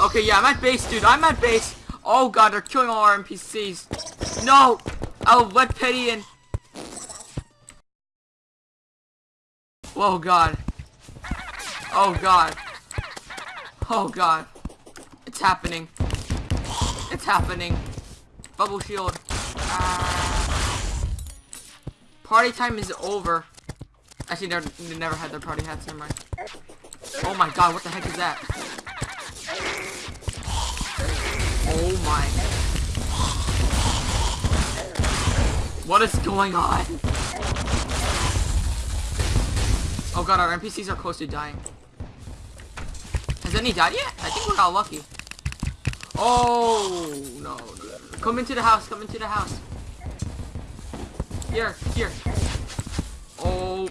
Okay, yeah, I'm at base, dude. I'm at base. Oh god, they're killing all our NPCs. No! I'll let Petty in. Oh god. Oh god. Oh god. It's happening. It's happening. Bubble shield. Party time is over. Actually, they never had their party hats. Never mind. Oh my god, what the heck is that? Oh my. What is going on? Oh god, our NPCs are close to dying. Has any died yet? I think we got lucky. Oh, no, no. Come into the house, come into the house. Here, here. Oh.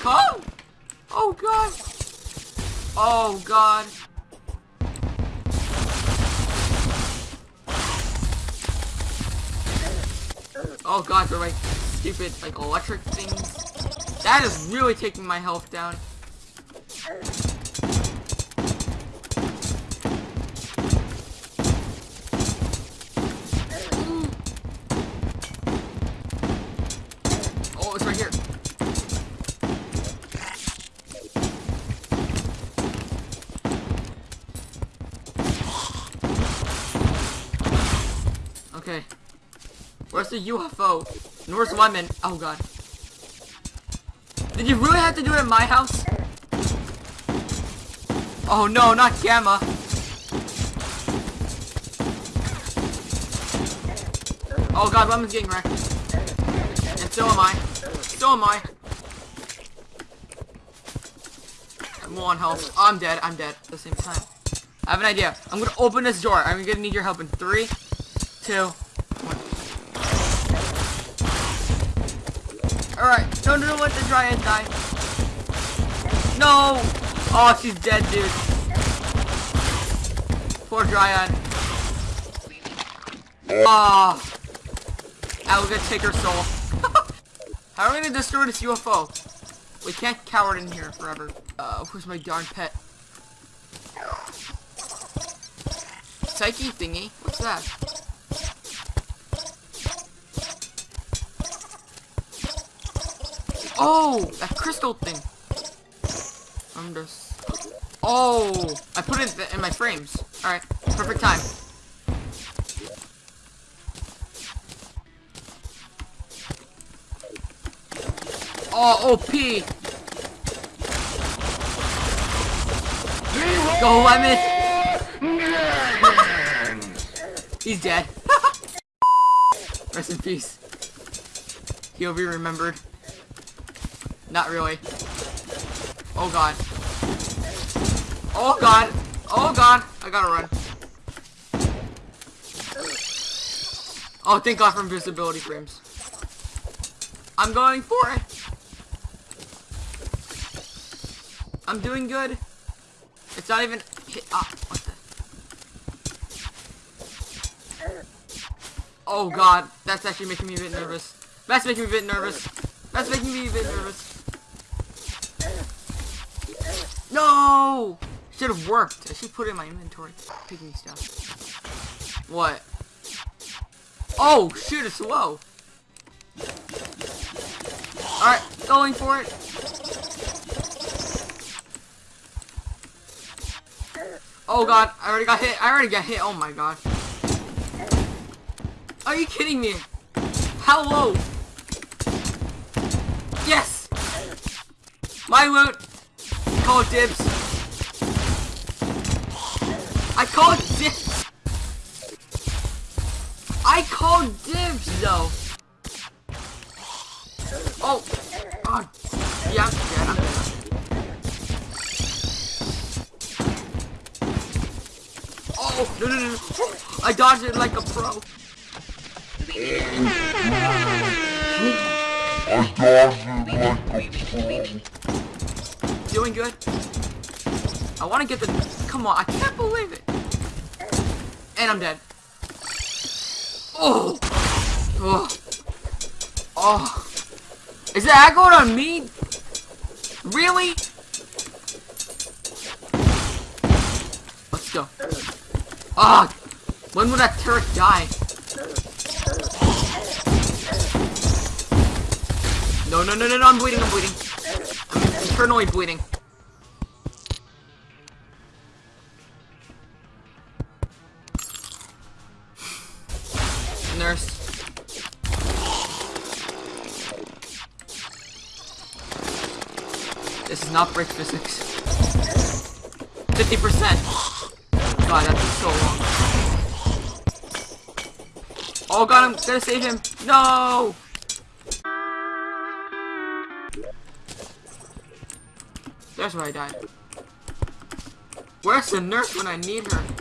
Come! Oh god. Oh god. Oh god, they're like stupid like electric things. That is really taking my health down. Oh, it's right here. Okay. Where's the UFO? Where's Lemon? Oh god. Did you really have to do it in my house? Oh no, not Gamma. Oh god, Lemon's getting wrecked. And so am I. So am I. I'm low on health. Oh, I'm dead. I'm dead at the same time. I have an idea. I'm gonna open this door. I'm gonna need your help in three, two, Alright, no, no, let the Dryad die. No! Oh, she's dead, dude. Poor Dryad. Ah. Oh. I will gonna take her soul. How are we gonna destroy this UFO? We can't cower in here forever. Uh, where's my darn pet? Psyche thingy? What's that? Oh, that crystal thing. I'm just. Oh, I put it in my frames. All right, perfect time. Oh, OP. Go, Lemon. He's dead. Rest in peace. He'll be remembered. Not really. Oh god. Oh god. Oh god. I gotta run. Oh, thank god for invisibility frames. I'm going for it. I'm doing good. It's not even hit. Ah, what the? Oh god, that's actually making me a bit nervous. That's making me a bit nervous. That's making me a bit nervous. Should have worked. I should put it in my inventory. Picking stuff. What? Oh, shoot, it's low. Alright, going for it. Oh god, I already got hit. I already got hit. Oh my god. Are you kidding me? How low? Yes! My loot! Call dibs. I call it dibs. I call dibs though. Oh. God. Yeah, dead. Oh, no, no, no, no. I dodged it like a pro. I dodged it like a pro. Doing good. I want to get the... Come on, I can't believe it. And I'm dead. Oh. Oh. Oh. Is that going on me? Really? Let's go. Ah! when will that turret die? No, no, no, no, no, I'm bleeding, I'm bleeding. I'm internally bleeding. Nurse. This is not brick physics. 50%! God, that took so long. Oh god, I'm gonna save him! No! There's where I died. Where's the nurse when I need her?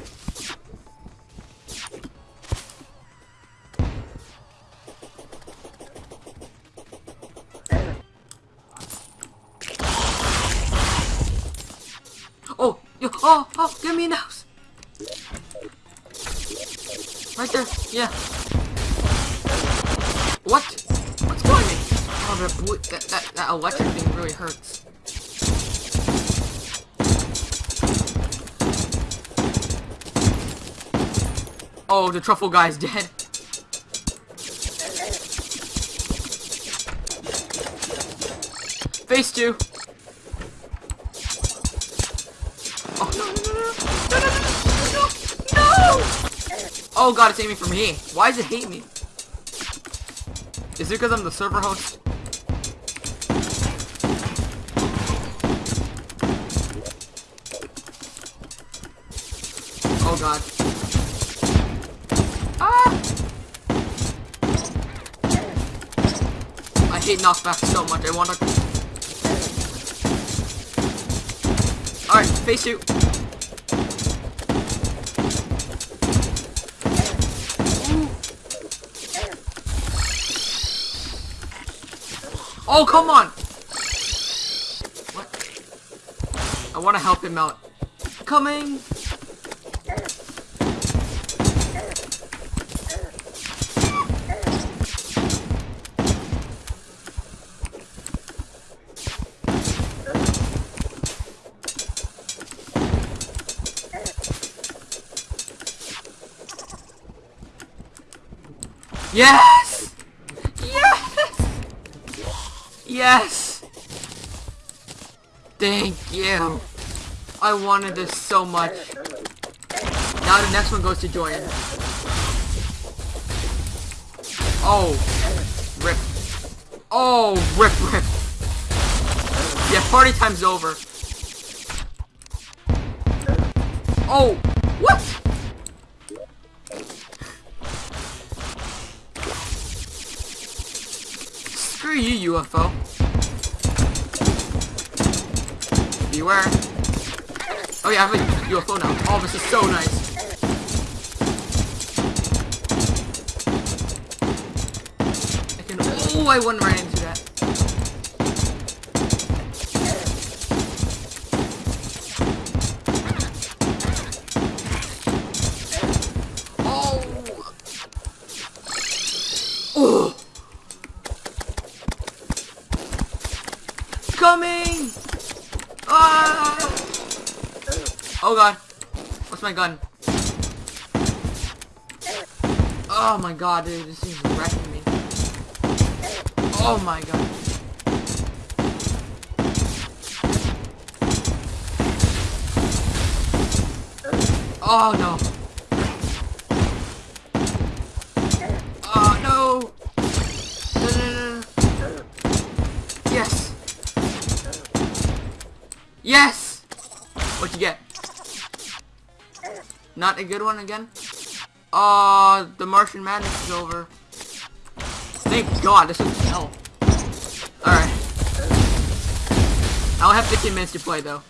Oh, yo, oh, oh, give me a nose. Right there, yeah. What? What's killing me? Oh, that, that, that, that electric thing really hurts. Oh, the truffle guy's dead. Face two. Oh god, it's aiming for me. Why does it hate me? Is it because I'm the server host? Oh god. Ah! I hate knockback so much. I want to. Alright, face two. Oh, come on! What? I want to help him out. Coming! Yes! Yes! Yes! Thank you. I wanted this so much. Now the next one goes to Joy. Oh. Rip. Oh, rip, rip. Yeah, party time's over. Oh, what? Screw you, UFO. Beware. Oh yeah, I have a UFO now. Oh, this is so nice. I can. Oh, I went right into What's my gun? Oh my god, dude, this is wrecking me. Oh my god. Oh no. Oh no! Yes! Yes! What'd you get? Not a good one again? Uh, the Martian Madness is over. Thank God, this is hell. Alright. I'll have 15 minutes to play though.